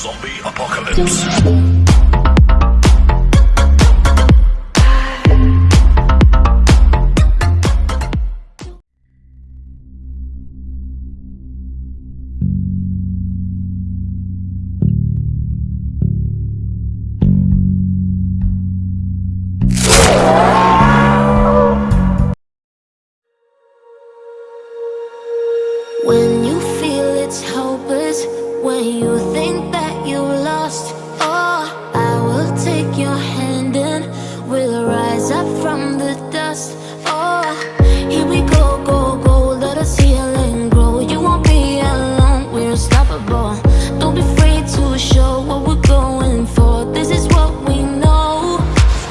Zombie Apocalypse. When you feel it's hopeless, when you show what we're going for. This is what we know.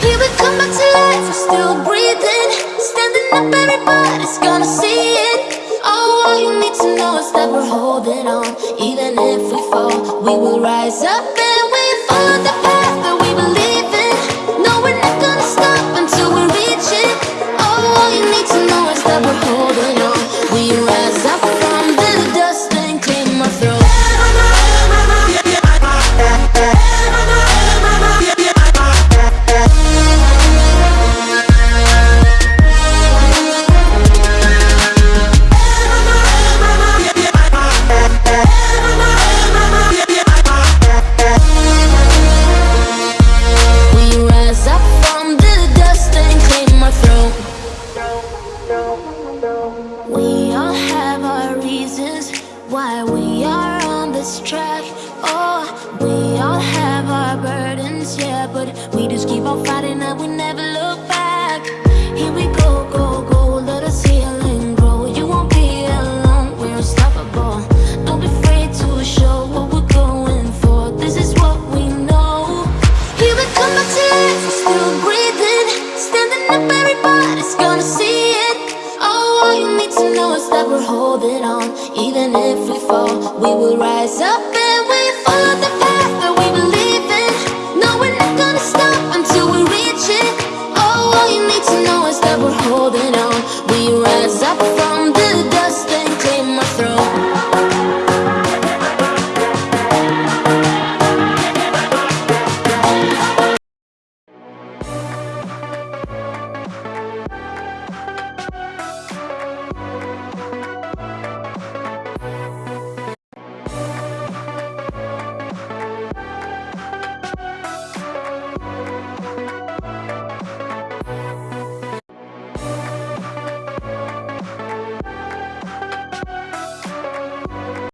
Here we come back to life, we're still breathing, standing up, everybody's gonna see it. Oh, all you need to know is that we're holding on. Even if we fall, we will rise up and we follow the path that we believe in. No, we're not gonna stop until we reach it. Oh, all you need to know is that we're holding on. Burdens, yeah, but we just keep on fighting and we never look back. Here we go, go, go, let us heal and grow. You won't be alone, we're unstoppable. Don't be afraid to show what we're going for. This is what we know. Here we come life, we're still breathing, standing up, everybody's gonna see it. Oh, all you need to know is that we're holding on. Even if we fall, we will rise up